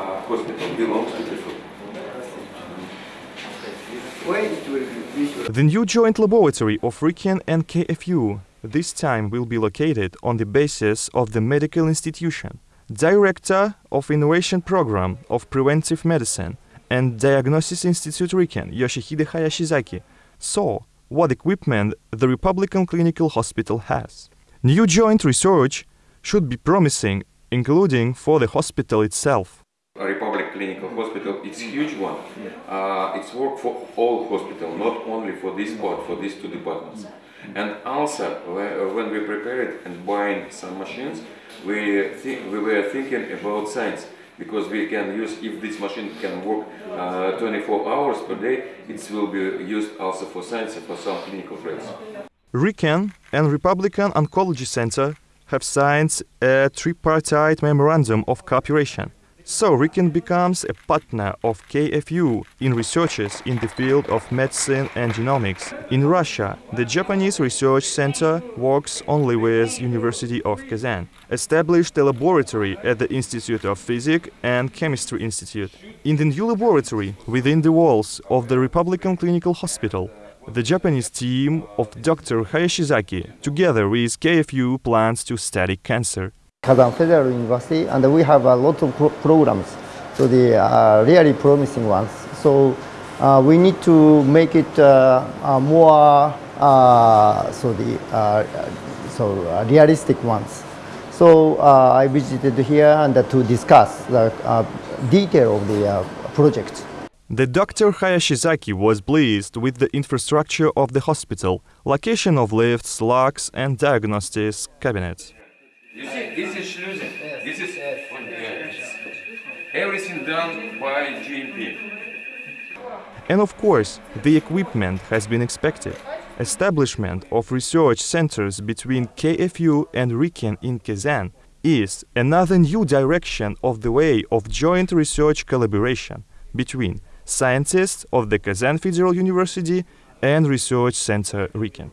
uh, hospital belongs to. The new joint laboratory of RIKEN and KFU this time will be located on the basis of the medical institution. Director of Innovation Program of Preventive Medicine and Diagnosis Institute RIKEN, Yoshihide Hayashizaki, saw what equipment the Republican Clinical Hospital has. New joint research should be promising, including for the hospital itself. Republic Clinical Hospital, it's huge one. Uh, it's work for all hospital, not only for this part, for these two departments. And also, when we prepared and buying some machines, we, thi- we were thinking about science because we can use, if this machine can work uh, 24 hours per day, it will be used also for science and for some clinical trials. RIKEN and Republican Oncology Center have signed a tripartite memorandum of cooperation. So RIKEN becomes a partner of KFU in researches in the field of medicine and genomics. In Russia, the Japanese Research Center works only with University of Kazan, established a laboratory at the Institute of Physics and Chemistry Institute. In the new laboratory, within the walls of the Republican Clinical Hospital, the Japanese team of Dr. Hayashizaki, together with KFU, plans to study cancer. Kazan Federal University, and we have a lot of pro- programs, so the uh, really promising ones. So uh, we need to make it uh, uh, more uh, so the uh, so realistic ones. So uh, I visited here and to discuss the detail of the project. The Dr. Hayashizaki was pleased with the infrastructure of the hospital, location of lifts, locks, and diagnostics cabinets. You see, this is schlusing. This is everything done by GMP. And of course, the equipment has been expected. Establishment of research centers between KFU and RIKEN in Kazan is another new direction of the way of joint research collaboration between scientists of the Kazan Federal University and Research Center RIKEN.